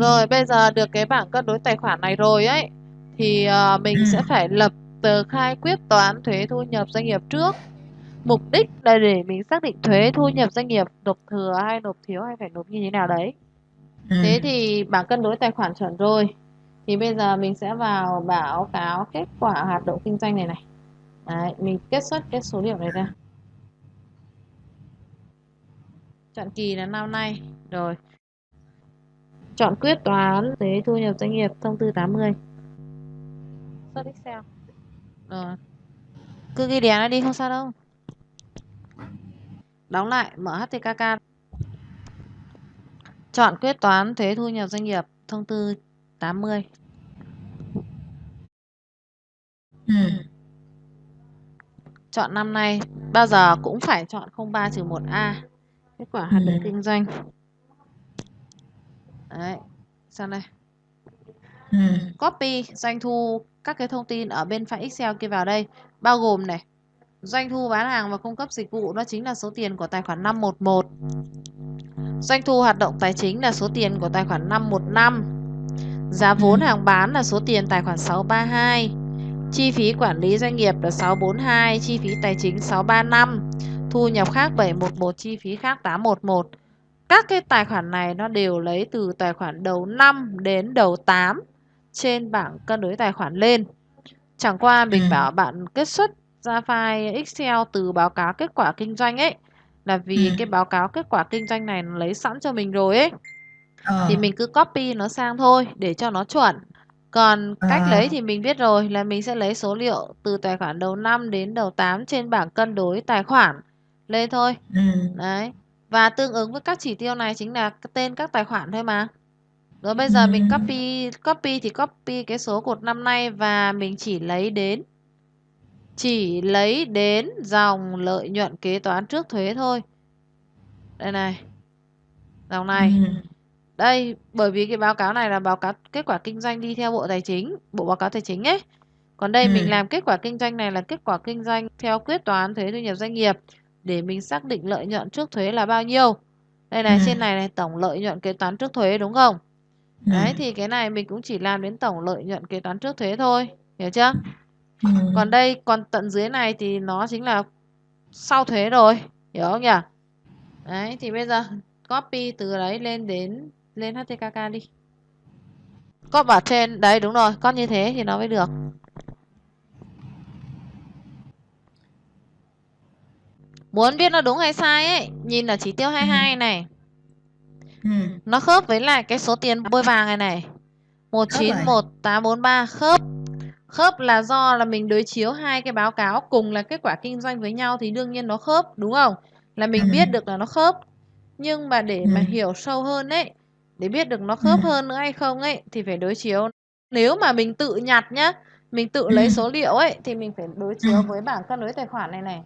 Rồi bây giờ được cái bảng cân đối tài khoản này rồi ấy thì uh, mình ừ. sẽ phải lập tờ khai quyết toán thuế thu nhập doanh nghiệp trước. Mục đích là để mình xác định thuế thu nhập doanh nghiệp nộp thừa hay nộp thiếu hay phải nộp như thế nào đấy. Ừ. Thế thì bảng cân đối tài khoản chuẩn rồi. Thì bây giờ mình sẽ vào báo cáo kết quả hoạt động kinh doanh này này. Đấy, mình kết xuất cái số liệu này ra. Chọn kỳ là năm nay. Rồi. Chọn quyết toán thuế thu nhập doanh nghiệp thông tư 80. Xuất Excel. Rồi. Cứ ghi đèn nó đi không sao đâu. Đóng lại, mở HTKK. Chọn quyết toán thuế thu nhập doanh nghiệp thông tư 80. Ừ. Chọn năm nay bao giờ cũng phải chọn 03 trừ 1A. Kết quả hoạt động Ừ. kinh doanh. Đấy. Sang đây. Ừ. Copy doanh thu các cái thông tin ở bên file Excel kia vào đây. Bao gồm này. Doanh thu bán hàng và cung cấp dịch vụ đó chính là số tiền của tài khoản 511. Doanh thu hoạt động tài chính là số tiền của tài khoản 515. Giá vốn Ừ. hàng bán là số tiền tài khoản 632. Chi phí quản lý doanh nghiệp là 642, chi phí tài chính 635, thu nhập khác 711, chi phí khác 811. Các cái tài khoản này nó đều lấy từ tài khoản đầu 5 đến đầu 8 trên bảng cân đối tài khoản lên. Chẳng qua mình Ừ. bảo bạn kết xuất ra file Excel từ báo cáo kết quả kinh doanh ấy là vì Ừ. cái báo cáo kết quả kinh doanh này nó lấy sẵn cho mình rồi ấy Ờ. thì mình cứ copy nó sang thôi để cho nó chuẩn. Còn cách Ờ. lấy thì mình biết rồi là mình sẽ lấy số liệu từ tài khoản đầu 5 đến đầu 8 trên bảng cân đối tài khoản lên thôi. Ừ. Đấy. Và tương ứng với các chỉ tiêu này chính là tên các tài khoản thôi mà. Rồi bây giờ mình copy copy thì copy cái số cột năm nay và mình chỉ lấy đến chỉ lấy đến dòng lợi nhuận kế toán trước thuế thôi. Đây này. Dòng này. Đây, bởi vì cái báo cáo này là báo cáo kết quả kinh doanh đi theo Bộ Tài chính, Bộ báo cáo Tài chính ấy. Còn đây mình làm kết quả kinh doanh này là kết quả kinh doanh theo quyết toán thuế thu nhập doanh nghiệp để mình xác định lợi nhuận trước thuế là bao nhiêu. Đây này, Ừ. trên này này tổng lợi nhuận kế toán trước thuế đúng không? Ừ. Đấy thì cái này mình cũng chỉ làm đến tổng lợi nhuận kế toán trước thuế thôi, hiểu chưa? Ừ. Còn đây, còn tận dưới này thì nó chính là sau thuế rồi, hiểu không nhỉ? Đấy thì bây giờ copy từ đấy lên đến lên HTKK đi. Con bảo trên đấy đúng rồi, con như thế thì nó mới được. Muốn biết nó đúng hay sai ấy, nhìn ở chỉ tiêu 22 này, Ừ. nó khớp với lại cái số tiền bôi vàng này này. Khớp 191843 khớp. Khớp là do là mình đối chiếu hai cái báo cáo cùng là kết quả kinh doanh với nhau thì đương nhiên nó khớp, đúng không? Là mình Ừ. biết được là nó khớp. Nhưng mà để mà Ừ. hiểu sâu hơn ấy, để biết được nó khớp Ừ. hơn nữa hay không ấy thì phải đối chiếu. Nếu mà mình tự nhặt nhá, mình tự Ừ. lấy số liệu ấy thì mình phải đối chiếu Ừ. với bảng cân đối tài khoản này này.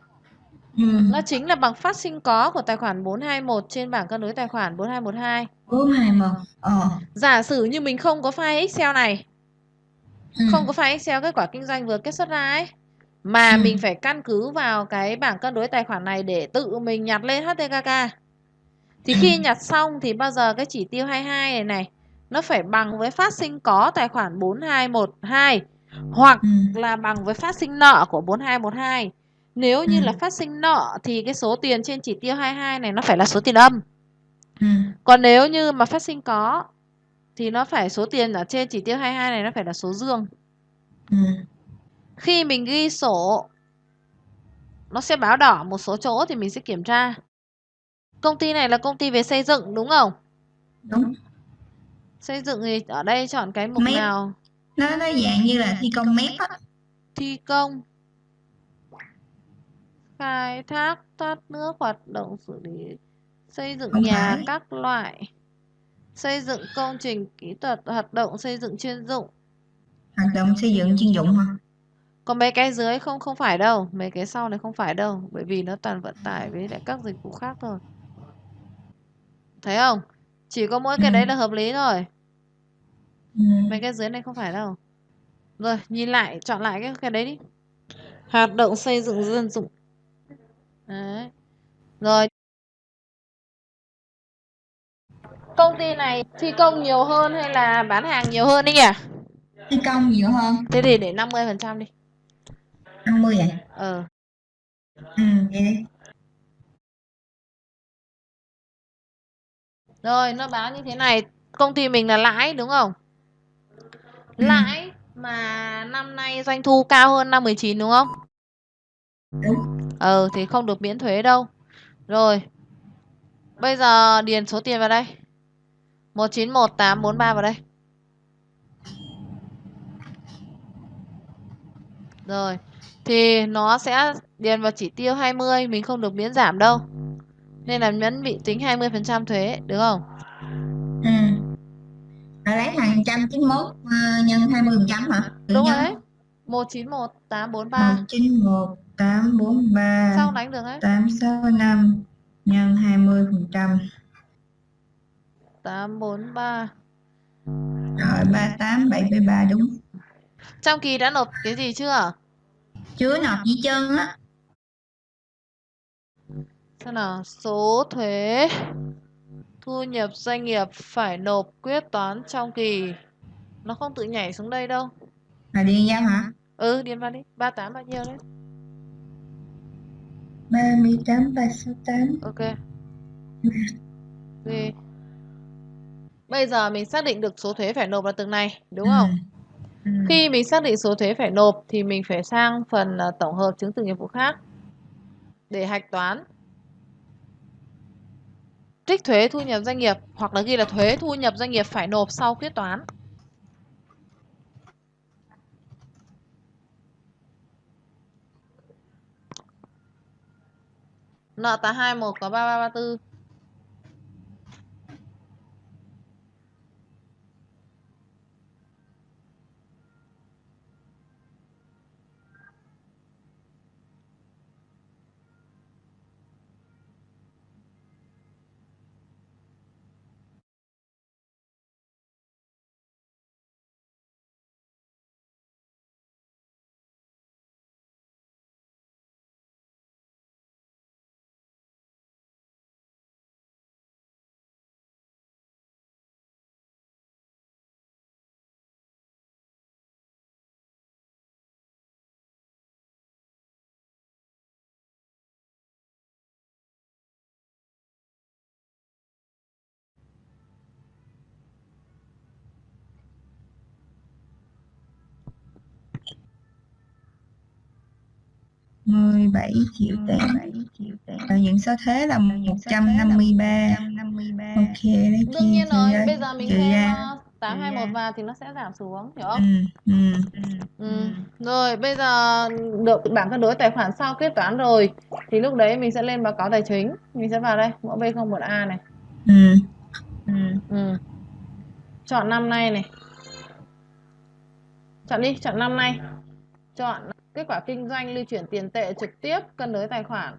Ừ. Nó chính là bằng phát sinh có của tài khoản 421 trên bảng cân đối tài khoản 4212. Bốn hai một. Ờ. Giả sử như mình không có file Excel này, Ừ. không có file Excel kết quả kinh doanh vừa kết xuất ra ấy, mà Ừ. mình phải căn cứ vào cái bảng cân đối tài khoản này để tự mình nhặt lên HTKK. Thì Ừ. khi nhặt xong thì bao giờ cái chỉ tiêu 22 này này nó phải bằng với phát sinh có tài khoản 4212 hoặc Ừ. là bằng với phát sinh nợ của 4212. Nếu Ừ. như là phát sinh nợ thì cái số tiền trên chỉ tiêu 22 này nó phải là số tiền âm. Ừ. Còn nếu như mà phát sinh có thì nó phải số tiền ở trên chỉ tiêu 22 này nó phải là số dương. Ừ. Khi mình ghi sổ nó sẽ báo đỏ một số chỗ thì mình sẽ kiểm tra. Công ty này là công ty về xây dựng đúng không? Đúng. Xây dựng thì ở đây chọn cái mục Mép. nào? Nó nó dạng như là thi công mép á. Thi công. Khai thác thoát nước hoạt động xử lý xây dựng nhà các loại. Xây dựng công trình kỹ thuật hoạt động xây dựng chuyên dụng. Hoạt động xây dựng chuyên dụng mà. Còn mấy cái dưới không không phải đâu, mấy cái sau này không phải đâu, bởi vì nó toàn vận tải với lại các dịch vụ khác thôi. Thấy không? Chỉ có mỗi cái Ừ. đấy là hợp lý thôi. Ừ. Mấy cái dưới này không phải đâu. Rồi, nhìn lại, chọn lại cái cái đấy đi. Hoạt động xây dựng dân dụng. Đấy. Rồi. công ty này thi công nhiều hơn hay là bán hàng nhiều hơn đấy nhỉ? Thi công nhiều hơn. Thế thì để 50 phần trăm đi. 50 vậy ờ. Ừ vậy đi rồi nó báo như thế này. Công ty mình là lãi đúng không? Ừ. lãi mà năm nay doanh thu cao hơn năm 19 đúng không? Đúng ờ thì không được miễn thuế đâu. Rồi bây giờ điền số tiền vào đây. 191843 vào đây. Rồi thì nó sẽ điền vào chỉ tiêu 20 mình không được miễn giảm đâu. Nên là vẫn bị tính 20% thuế được không? Ừ. Bà lấy hàng trăm chín mốt uh, nhân 20 phần trăm hả? Tự đúng rồi đấy. 191843 một chín một tám bốn ba sao đánh được đấy tám sáu năm nhân 20 phần trăm. 843 rồi ba tám bảy mươi ba đúng. Trong kỳ đã nộp cái gì chưa? Chưa nộp gì chân á. Xem nào số thuế thu nhập doanh nghiệp phải nộp quyết toán trong kỳ. Nó không tự nhảy xuống đây đâu. Là điền giao hả? Ừ điền vào đi. 38 bao nhiêu đấy 38 368 ok. Gì bây giờ mình xác định được số thuế phải nộp là từng này đúng không? Ừ. khi mình xác định số thuế phải nộp thì mình phải sang phần ờ, tổng hợp chứng từ nghiệp vụ khác để hạch toán. Trích thuế thu nhập doanh nghiệp hoặc là ghi là thuế thu nhập doanh nghiệp phải nộp sau quyết toán nợ tạ hai một có ba ba ba tư. 17 triệu tệ Rồi những số thuế là 153 Ok đấy đương nhiên rồi bây giờ mình thêm ra. ờ, 821 vào thì nó sẽ giảm xuống hiểu không ừ, ừ. Ừ. Rồi bây giờ được bảng cân đối tài khoản sau kết toán rồi thì lúc đấy mình sẽ lên báo cáo tài chính. Mình sẽ vào đây, mẫu B01A này. Ừ. Ừ. Chọn năm nay này. Chọn đi, chọn năm nay. Chọn kết quả kinh doanh lưu chuyển tiền tệ trực tiếp cân đối tài khoản.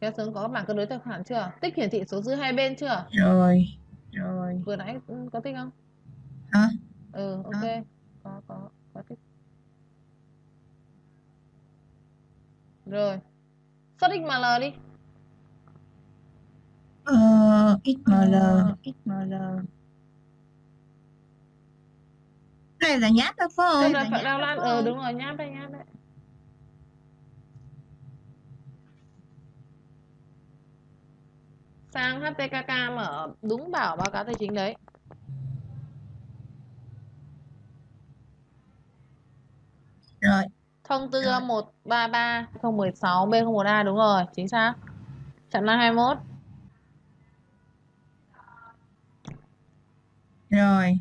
Kéo xuống có bảng cân đối tài khoản chưa? Tích hiển thị số dư hai bên chưa? Rồi. Rồi. Vừa nãy có tích không? Hả? Ừ, ok. Hả? Rồi. Xuất XML đi. Ờ, XML. XML. Cái này là nháp đó phải Tức không? là phải đào lan ờ đúng rồi nháp đây nháp đấy sang HTKK mở đúng bảo báo cáo tài chính đấy Rồi. Thông tư 133 016 B01A đúng rồi chính xác chặn năm 21 Rồi.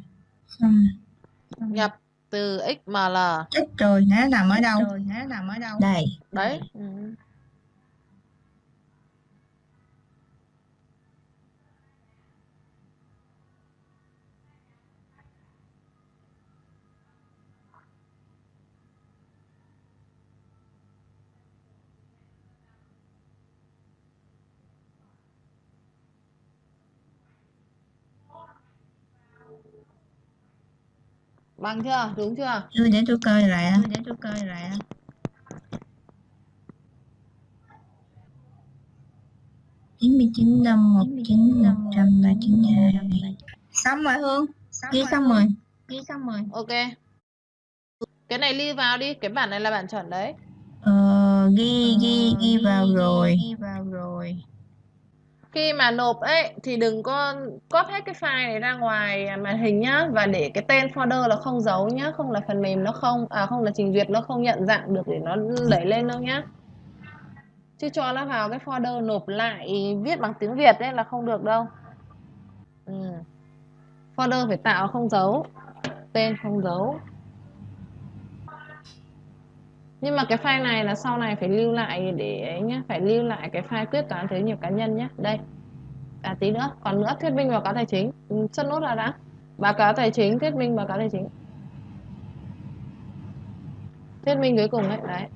Xong. nhập từ XML Chết rồi, nó nằm ở đâu? rồi nó nằm ở đâu Đây. đấy ừ. Bằng chưa? Đúng chưa? Chưa để tôi coi lại. Để tôi coi lại. chín mươi chín năm một chín một trăm ba chín hai xong rồi hương ghi xong rồi ghi xong rồi Ok. Cái này lưu vào đi, cái bản này là bản chuẩn đấy. ờ, ghi ghi ghi vào rồi ghi vào rồi khi mà nộp ấy thì đừng có copy hết cái file này ra ngoài màn hình nhá và để cái tên folder là không giấu nhá, không là phần mềm nó không à không là trình duyệt nó không nhận dạng được để nó đẩy lên đâu nhá. Chứ cho nó vào cái folder nộp lại viết bằng tiếng Việt đấy là không được đâu. Ừ. Folder phải tạo không dấu, tên không dấu. Nhưng mà cái file này là sau này phải lưu lại để ấy nhá, phải lưu lại cái file quyết toán thuế nhập cá nhân nhé. Đây. À tí nữa, còn nữa thuyết minh báo cáo tài chính, ừ, xuất nốt ra đã. Báo cáo tài chính, thuyết minh báo cáo tài chính. Thuyết minh cuối cùng đấy, đấy.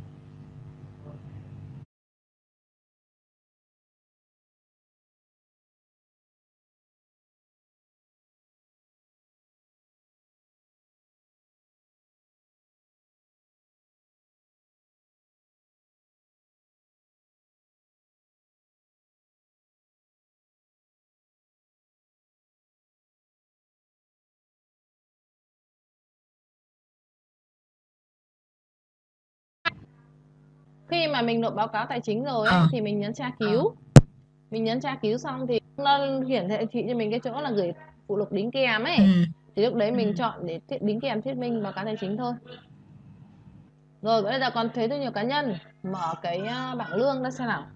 Khi mà mình nộp báo cáo tài chính rồi ấy, Ờ. thì mình nhấn tra cứu. Mình nhấn tra cứu xong thì nó hiển thị cho mình cái chỗ là gửi phụ lục đính kèm ấy. ừ. Thì lúc đấy mình Ừ. chọn để thiết- đính kèm thuyết minh báo cáo tài chính thôi. Rồi bây giờ còn thuế thu nhập cá nhân, mở cái à, bảng lương ra xem nào.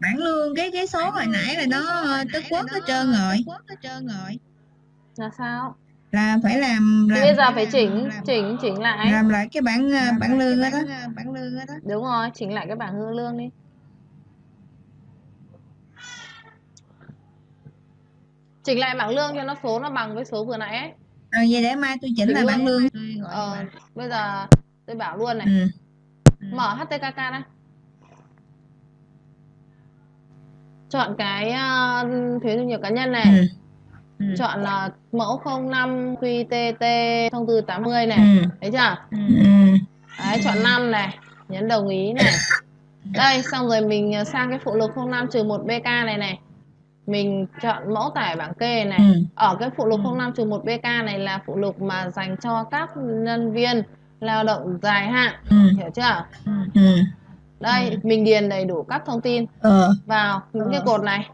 bảng lương cái cái số hồi nãy là nó tức quốc hết trơn rồi hết trơn rồi Là sao? Là phải làm Thì làm bây giờ phải chỉnh làm, chỉnh chỉnh lại. làm lại cái bảng ờ, Làm bảng lương đó bảng, bảng lương đó Đúng rồi, chỉnh lại cái bảng hư lương đi. Chỉnh lại bảng lương cho nó số nó bằng với số vừa nãy ấy. ờ, vậy để mai tôi chỉnh Chỉnh lại bảng lương Ờ, bây giờ tôi bảo luôn này. ừ. Mở HTKK ra. Chọn cái uh, thuế thu nhập cá nhân này. Ừ. Ừ. Chọn uh, mẫu 05 QTT thông tư 80 này. Ừ. Thấy chưa? Ừ. Đấy, chọn 5 này, nhấn đồng ý này. Đây, xong rồi mình ờ, sang cái phụ lục 05 trừ 1 BK này này. Mình chọn mẫu tải bảng kê này. Ừ. Ở cái phụ lục Ừ. 05 trừ 1 BK này là phụ lục mà dành cho các nhân viên lao động dài hạn. Ừ. Hiểu chưa? Ừ. Đây, Ừ. mình điền đầy đủ các thông tin Ờ. vào những cái Ờ. cột này.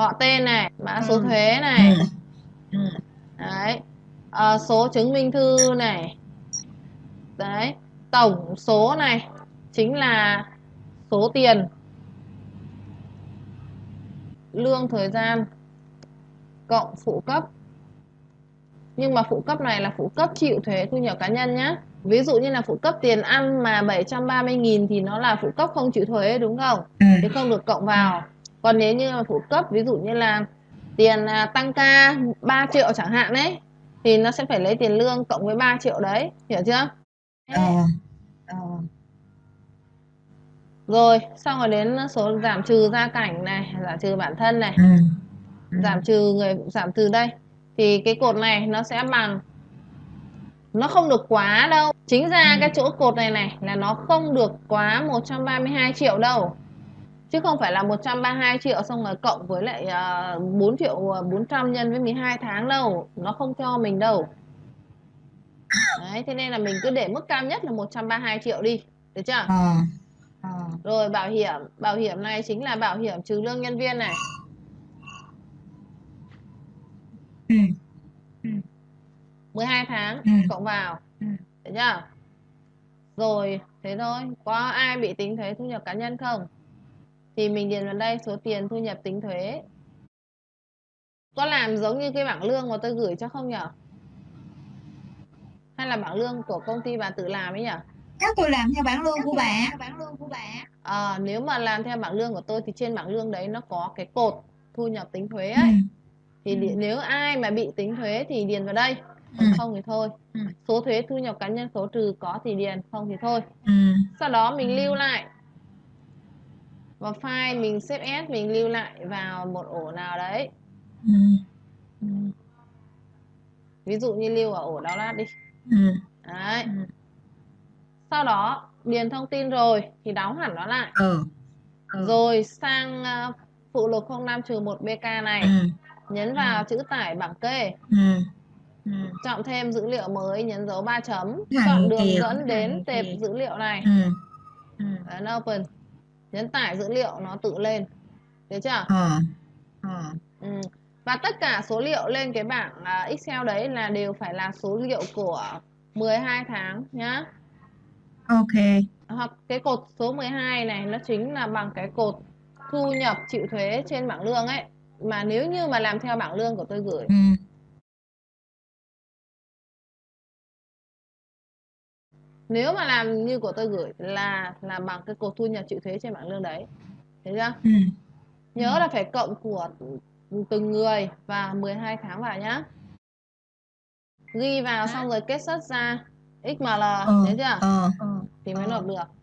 Họ tên này, mã số Ừ. thuế này. Ừ. Ừ. Đấy. Ờ, số chứng minh thư này. Đấy. Tổng số này chính là số tiền lương thời gian cộng phụ cấp. Nhưng mà phụ cấp này là phụ cấp chịu thuế thu nhập cá nhân nhé. Ví dụ như là phụ cấp tiền ăn mà 730.000 thì nó là phụ cấp không chịu thuế đúng không? Thì không được cộng vào. Còn nếu như là phụ cấp ví dụ như là tiền à, tăng ca 3 triệu chẳng hạn ấy thì nó sẽ phải lấy tiền lương cộng với 3 triệu đấy, hiểu chưa? Ờ. Ờ. Rồi, xong rồi đến số giảm trừ gia cảnh này, giảm trừ bản thân này. Ừ. giảm trừ người giảm từ đây. Thì cái cột này nó sẽ bằng nó không được quá đâu. Chính ra Ừ. cái chỗ cột này này là nó không được quá 132 triệu đâu. Chứ không phải là 132 triệu xong rồi cộng với lại uh, 4 triệu à, 400 nhân với 12 tháng đâu. Nó không cho mình đâu. Đấy, thế nên là mình cứ để mức cao nhất là 132 triệu đi. Được chưa? Ờ. Ờ. Rồi bảo hiểm, bảo hiểm này chính là bảo hiểm trừ lương nhân viên này. Ừ. 12 tháng Ừ. cộng vào. Ừ. Được chưa? Rồi, thế thôi. Có ai bị tính thuế thu nhập cá nhân không? Thì mình điền vào đây số tiền thu nhập tính thuế. Có làm giống như cái bảng lương mà tôi gửi cho không nhở? Hay là bảng lương của công ty bà tự làm ấy nhở? Chắc tôi làm theo bảng lương của bà. Bảng lương của bà. À, nếu mà làm theo bảng lương của tôi thì trên bảng lương đấy nó có cái cột thu nhập tính thuế Ừ. ấy. Thì đi- nếu ai mà bị tính thuế thì điền vào đây. Ừ. không thì thôi. Ừ. Số thuế thu nhập cá nhân số trừ có thì điền, không thì thôi. Ừ. Sau đó mình Ừ. lưu lại vào file mình xếp S mình lưu lại vào một ổ nào đấy. Ừ. Ừ. ví dụ như lưu ở ổ download đi. Ừ. Đấy. Sau đó điền thông tin rồi thì đóng hẳn nó lại. Ừ. Rồi sang à, phụ lục 05 trừ 1 BK này. Ừ. Nhấn vào chữ tải bảng kê ừ. Chọn thêm dữ liệu mới nhấn dấu 3 chấm. Chọn đường dẫn đến tệp dữ liệu này. Ừ. Ấn open nhấn tải dữ liệu nó tự lên. Được chưa? Ờ ờ ừ. và tất cả số liệu lên cái bảng à, Excel đấy là đều phải là số liệu của 12 tháng nhá. Ok. Hoặc cái cột số 12 này nó chính là bằng cái cột thu nhập chịu thuế trên bảng lương ấy. Mà nếu như mà làm theo bảng lương của tôi gửi ừ nếu mà làm như của tôi gửi là là bằng cái cột thu nhập chịu thuế trên bảng lương đấy thấy chưa? Ừ. Nhớ là phải cộng của từng người và 12 tháng vào nhá. Ghi vào xong rồi kết xuất ra XML ờ thấy chưa? ờ. Thì mới nộp được